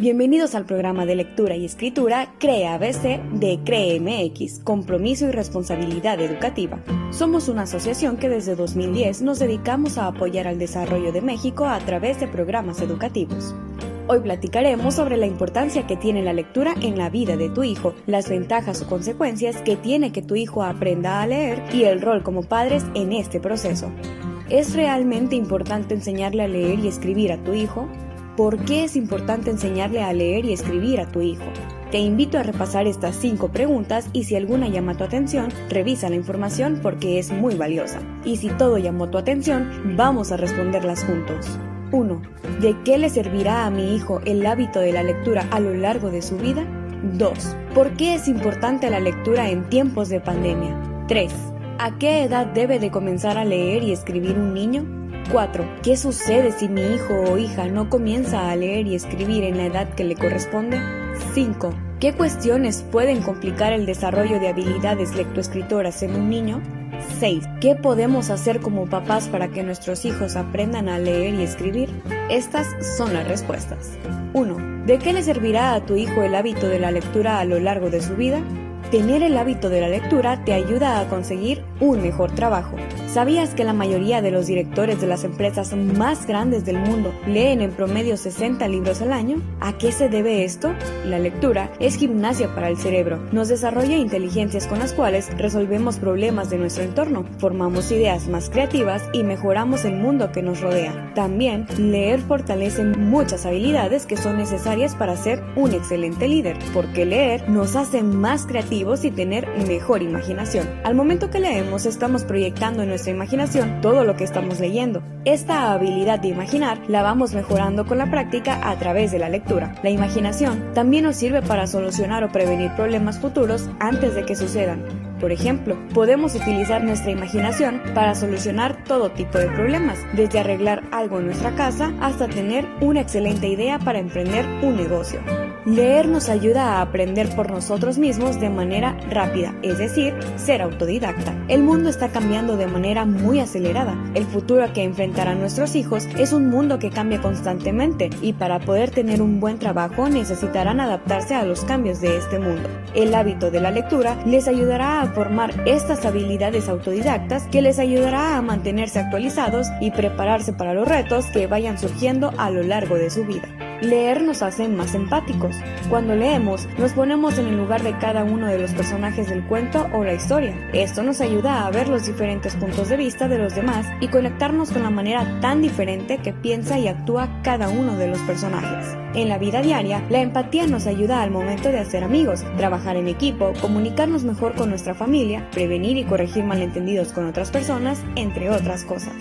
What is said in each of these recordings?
Bienvenidos al programa de lectura y escritura CREA ABC de CREMX, Compromiso y Responsabilidad Educativa. Somos una asociación que desde 2010 nos dedicamos a apoyar al desarrollo de México a través de programas educativos. Hoy platicaremos sobre la importancia que tiene la lectura en la vida de tu hijo, las ventajas o consecuencias que tiene que tu hijo aprenda a leer y el rol como padres en este proceso. ¿Es realmente importante enseñarle a leer y escribir a tu hijo? ¿Por qué es importante enseñarle a leer y escribir a tu hijo? Te invito a repasar estas cinco preguntas y si alguna llama tu atención, revisa la información porque es muy valiosa. Y si todo llamó tu atención, vamos a responderlas juntos. 1. ¿De qué le servirá a mi hijo el hábito de la lectura a lo largo de su vida? 2. ¿Por qué es importante la lectura en tiempos de pandemia? 3. ¿A qué edad debe de comenzar a leer y escribir un niño? 4. ¿Qué sucede si mi hijo o hija no comienza a leer y escribir en la edad que le corresponde? 5. ¿Qué cuestiones pueden complicar el desarrollo de habilidades lectoescritoras en un niño? 6. ¿Qué podemos hacer como papás para que nuestros hijos aprendan a leer y escribir? Estas son las respuestas. 1. ¿De qué le servirá a tu hijo el hábito de la lectura a lo largo de su vida? Tener el hábito de la lectura te ayuda a conseguir un mejor trabajo. ¿Sabías que la mayoría de los directores de las empresas más grandes del mundo leen en promedio 60 libros al año? ¿A qué se debe esto? La lectura es gimnasia para el cerebro. Nos desarrolla inteligencias con las cuales resolvemos problemas de nuestro entorno, formamos ideas más creativas y mejoramos el mundo que nos rodea. También, leer fortalece muchas habilidades que son necesarias para ser un excelente líder, porque leer nos hace más creativos y tener mejor imaginación. Al momento que leemos estamos proyectando en nuestra imaginación todo lo que estamos leyendo. Esta habilidad de imaginar la vamos mejorando con la práctica a través de la lectura. La imaginación también nos sirve para solucionar o prevenir problemas futuros antes de que sucedan. Por ejemplo, podemos utilizar nuestra imaginación para solucionar todo tipo de problemas, desde arreglar algo en nuestra casa hasta tener una excelente idea para emprender un negocio. Leer nos ayuda a aprender por nosotros mismos de manera rápida, es decir, ser autodidacta. El mundo está cambiando de manera muy acelerada. El futuro que enfrentarán nuestros hijos es un mundo que cambia constantemente y para poder tener un buen trabajo necesitarán adaptarse a los cambios de este mundo. El hábito de la lectura les ayudará a formar estas habilidades autodidactas que les ayudará a mantenerse actualizados y prepararse para los retos que vayan surgiendo a lo largo de su vida. Leer nos hace más empáticos. Cuando leemos, nos ponemos en el lugar de cada uno de los personajes del cuento o la historia. Esto nos ayuda a ver los diferentes puntos de vista de los demás y conectarnos con la manera tan diferente que piensa y actúa cada uno de los personajes. En la vida diaria, la empatía nos ayuda al momento de hacer amigos, trabajar en equipo, comunicarnos mejor con nuestra familia, prevenir y corregir malentendidos con otras personas, entre otras cosas.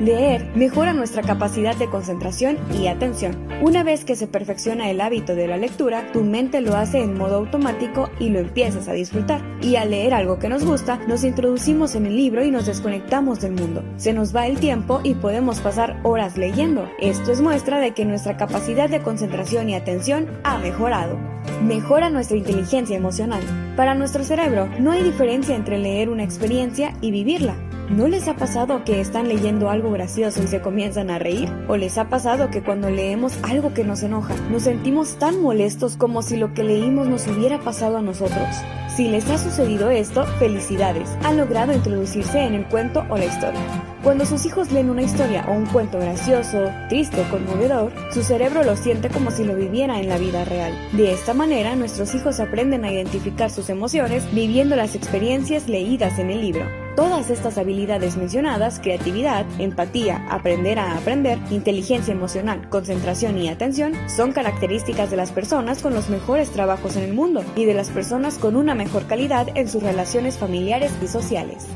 Leer mejora nuestra capacidad de concentración y atención. Una vez que se perfecciona el hábito de la lectura, tu mente lo hace en modo automático y lo empiezas a disfrutar. Y al leer algo que nos gusta, nos introducimos en el libro y nos desconectamos del mundo. Se nos va el tiempo y podemos pasar horas leyendo. Esto es muestra de que nuestra capacidad de concentración y atención ha mejorado. Mejora nuestra inteligencia emocional. Para nuestro cerebro, no hay diferencia entre leer una experiencia y vivirla. ¿No les ha pasado que están leyendo algo gracioso y se comienzan a reír? ¿O les ha pasado que cuando leemos algo que nos enoja, nos sentimos tan molestos como si lo que leímos nos hubiera pasado a nosotros? Si les ha sucedido esto, felicidades, han logrado introducirse en el cuento o la historia. Cuando sus hijos leen una historia o un cuento gracioso, triste o conmovedor, su cerebro lo siente como si lo viviera en la vida real. De esta manera, nuestros hijos aprenden a identificar sus emociones viviendo las experiencias leídas en el libro. Todas estas habilidades mencionadas, creatividad, empatía, aprender a aprender, inteligencia emocional, concentración y atención, son características de las personas con los mejores trabajos en el mundo y de las personas con una mejor calidad en sus relaciones familiares y sociales.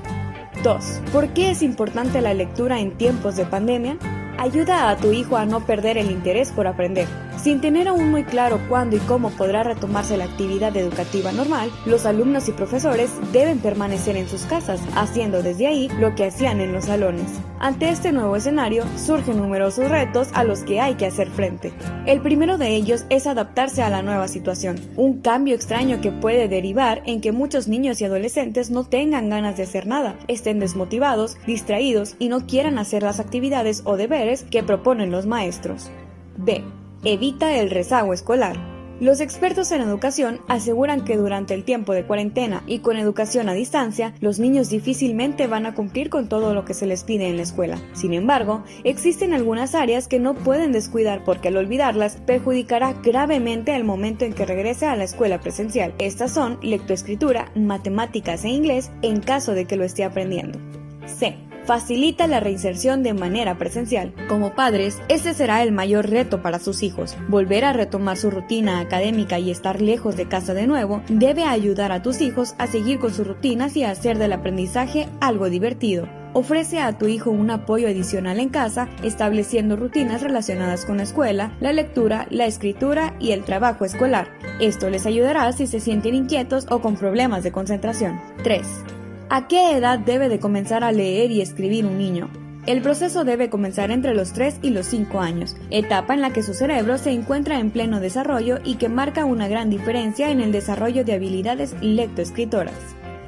2. ¿Por qué es importante la lectura en tiempos de pandemia? Ayuda a tu hijo a no perder el interés por aprender. Sin tener aún muy claro cuándo y cómo podrá retomarse la actividad educativa normal, los alumnos y profesores deben permanecer en sus casas, haciendo desde ahí lo que hacían en los salones. Ante este nuevo escenario, surgen numerosos retos a los que hay que hacer frente. El primero de ellos es adaptarse a la nueva situación, un cambio extraño que puede derivar en que muchos niños y adolescentes no tengan ganas de hacer nada, estén desmotivados, distraídos y no quieran hacer las actividades o deberes que proponen los maestros. B. Evita el rezago escolar. Los expertos en educación aseguran que durante el tiempo de cuarentena y con educación a distancia, los niños difícilmente van a cumplir con todo lo que se les pide en la escuela. Sin embargo, existen algunas áreas que no pueden descuidar porque al olvidarlas perjudicará gravemente el momento en que regrese a la escuela presencial. Estas son lectoescritura, matemáticas e inglés en caso de que lo esté aprendiendo. C facilita la reinserción de manera presencial. Como padres, este será el mayor reto para sus hijos. Volver a retomar su rutina académica y estar lejos de casa de nuevo debe ayudar a tus hijos a seguir con sus rutinas y a hacer del aprendizaje algo divertido. Ofrece a tu hijo un apoyo adicional en casa, estableciendo rutinas relacionadas con la escuela, la lectura, la escritura y el trabajo escolar. Esto les ayudará si se sienten inquietos o con problemas de concentración. 3. ¿A qué edad debe de comenzar a leer y escribir un niño? El proceso debe comenzar entre los 3 y los 5 años, etapa en la que su cerebro se encuentra en pleno desarrollo y que marca una gran diferencia en el desarrollo de habilidades lectoescritoras.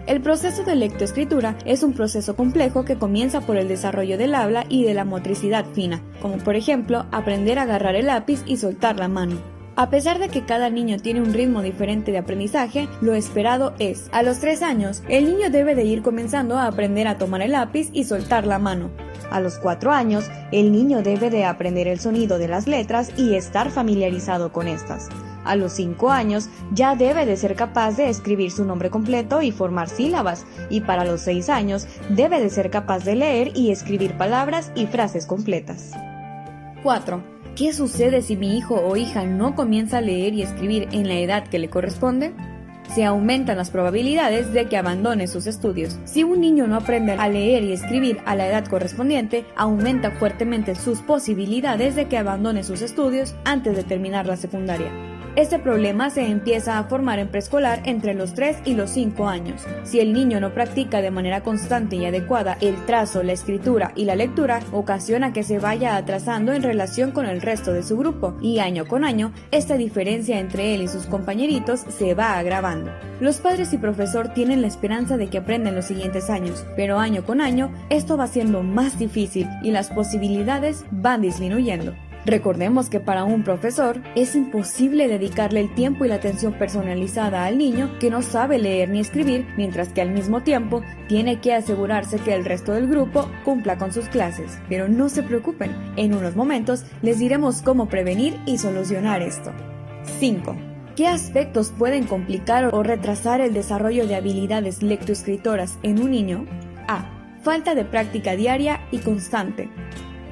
El proceso de lectoescritura es un proceso complejo que comienza por el desarrollo del habla y de la motricidad fina, como por ejemplo aprender a agarrar el lápiz y soltar la mano. A pesar de que cada niño tiene un ritmo diferente de aprendizaje, lo esperado es, a los 3 años, el niño debe de ir comenzando a aprender a tomar el lápiz y soltar la mano. A los 4 años, el niño debe de aprender el sonido de las letras y estar familiarizado con estas. A los 5 años ya debe de ser capaz de escribir su nombre completo y formar sílabas, y para los 6 años debe de ser capaz de leer y escribir palabras y frases completas. 4. ¿Qué sucede si mi hijo o hija no comienza a leer y escribir en la edad que le corresponde? Se aumentan las probabilidades de que abandone sus estudios. Si un niño no aprende a leer y escribir a la edad correspondiente, aumenta fuertemente sus posibilidades de que abandone sus estudios antes de terminar la secundaria. Este problema se empieza a formar en preescolar entre los 3 y los 5 años. Si el niño no practica de manera constante y adecuada el trazo, la escritura y la lectura, ocasiona que se vaya atrasando en relación con el resto de su grupo y año con año esta diferencia entre él y sus compañeritos se va agravando. Los padres y profesor tienen la esperanza de que aprenda en los siguientes años, pero año con año esto va siendo más difícil y las posibilidades van disminuyendo. Recordemos que para un profesor es imposible dedicarle el tiempo y la atención personalizada al niño que no sabe leer ni escribir, mientras que al mismo tiempo tiene que asegurarse que el resto del grupo cumpla con sus clases. Pero no se preocupen, en unos momentos les diremos cómo prevenir y solucionar esto. 5. ¿Qué aspectos pueden complicar o retrasar el desarrollo de habilidades lectoescritoras en un niño? A. Falta de práctica diaria y constante.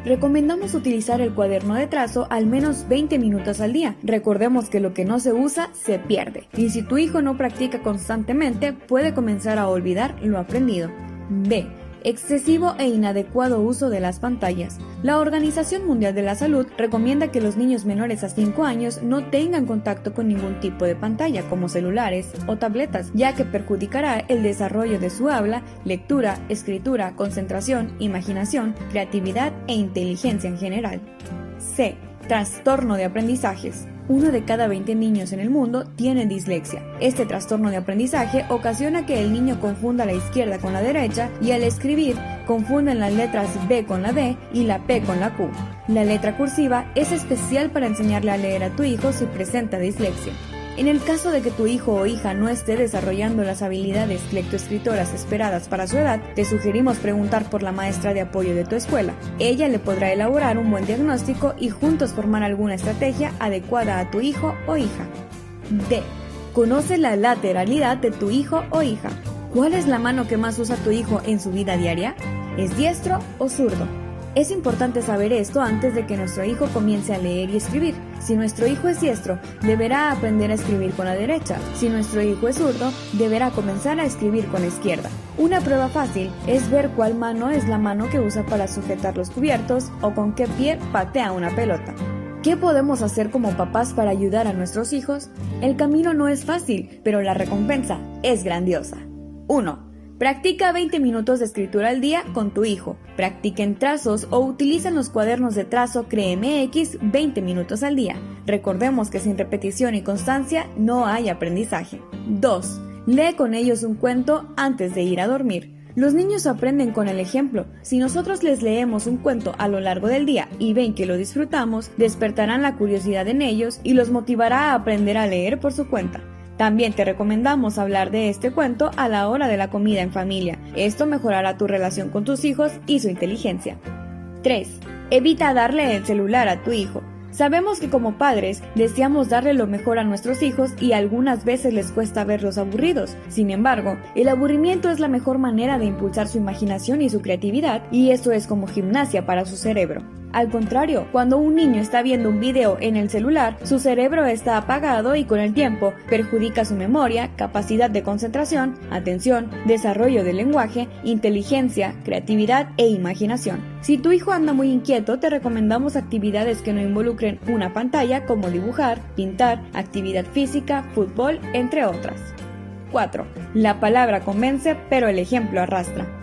Recomendamos utilizar el cuaderno de trazo al menos 20 minutos al día. Recordemos que lo que no se usa se pierde. Y si tu hijo no practica constantemente, puede comenzar a olvidar lo aprendido. B excesivo e inadecuado uso de las pantallas. La Organización Mundial de la Salud recomienda que los niños menores a 5 años no tengan contacto con ningún tipo de pantalla como celulares o tabletas, ya que perjudicará el desarrollo de su habla, lectura, escritura, concentración, imaginación, creatividad e inteligencia en general. C. Trastorno de aprendizajes uno de cada 20 niños en el mundo tiene dislexia. Este trastorno de aprendizaje ocasiona que el niño confunda la izquierda con la derecha y al escribir confunden las letras B con la D y la P con la Q. La letra cursiva es especial para enseñarle a leer a tu hijo si presenta dislexia. En el caso de que tu hijo o hija no esté desarrollando las habilidades lectoescritoras esperadas para su edad, te sugerimos preguntar por la maestra de apoyo de tu escuela. Ella le podrá elaborar un buen diagnóstico y juntos formar alguna estrategia adecuada a tu hijo o hija. D. Conoce la lateralidad de tu hijo o hija. ¿Cuál es la mano que más usa tu hijo en su vida diaria? ¿Es diestro o zurdo? Es importante saber esto antes de que nuestro hijo comience a leer y escribir. Si nuestro hijo es diestro, deberá aprender a escribir con la derecha. Si nuestro hijo es zurdo, deberá comenzar a escribir con la izquierda. Una prueba fácil es ver cuál mano es la mano que usa para sujetar los cubiertos o con qué pie patea una pelota. ¿Qué podemos hacer como papás para ayudar a nuestros hijos? El camino no es fácil, pero la recompensa es grandiosa. 1. Practica 20 minutos de escritura al día con tu hijo. Practiquen trazos o utilicen los cuadernos de trazo CREMX 20 minutos al día. Recordemos que sin repetición y constancia no hay aprendizaje. 2. Lee con ellos un cuento antes de ir a dormir. Los niños aprenden con el ejemplo. Si nosotros les leemos un cuento a lo largo del día y ven que lo disfrutamos, despertarán la curiosidad en ellos y los motivará a aprender a leer por su cuenta. También te recomendamos hablar de este cuento a la hora de la comida en familia. Esto mejorará tu relación con tus hijos y su inteligencia. 3. Evita darle el celular a tu hijo. Sabemos que como padres deseamos darle lo mejor a nuestros hijos y algunas veces les cuesta verlos aburridos. Sin embargo, el aburrimiento es la mejor manera de impulsar su imaginación y su creatividad y eso es como gimnasia para su cerebro. Al contrario, cuando un niño está viendo un video en el celular, su cerebro está apagado y con el tiempo perjudica su memoria, capacidad de concentración, atención, desarrollo del lenguaje, inteligencia, creatividad e imaginación. Si tu hijo anda muy inquieto, te recomendamos actividades que no involucren una pantalla como dibujar, pintar, actividad física, fútbol, entre otras. 4. La palabra convence, pero el ejemplo arrastra.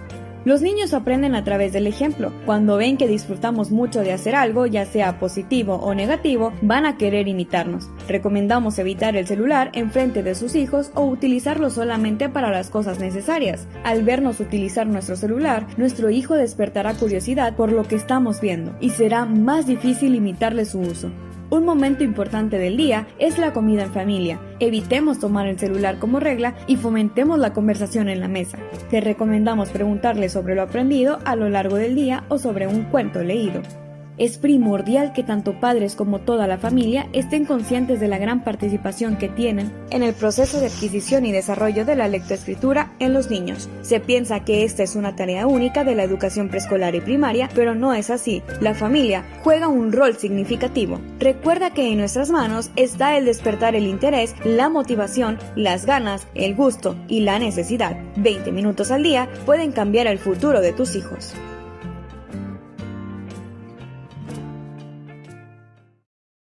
Los niños aprenden a través del ejemplo. Cuando ven que disfrutamos mucho de hacer algo, ya sea positivo o negativo, van a querer imitarnos. Recomendamos evitar el celular en frente de sus hijos o utilizarlo solamente para las cosas necesarias. Al vernos utilizar nuestro celular, nuestro hijo despertará curiosidad por lo que estamos viendo y será más difícil imitarle su uso. Un momento importante del día es la comida en familia. Evitemos tomar el celular como regla y fomentemos la conversación en la mesa. Te recomendamos preguntarle sobre lo aprendido a lo largo del día o sobre un cuento leído. Es primordial que tanto padres como toda la familia estén conscientes de la gran participación que tienen en el proceso de adquisición y desarrollo de la lectoescritura en los niños. Se piensa que esta es una tarea única de la educación preescolar y primaria, pero no es así. La familia juega un rol significativo. Recuerda que en nuestras manos está el despertar el interés, la motivación, las ganas, el gusto y la necesidad. 20 minutos al día pueden cambiar el futuro de tus hijos.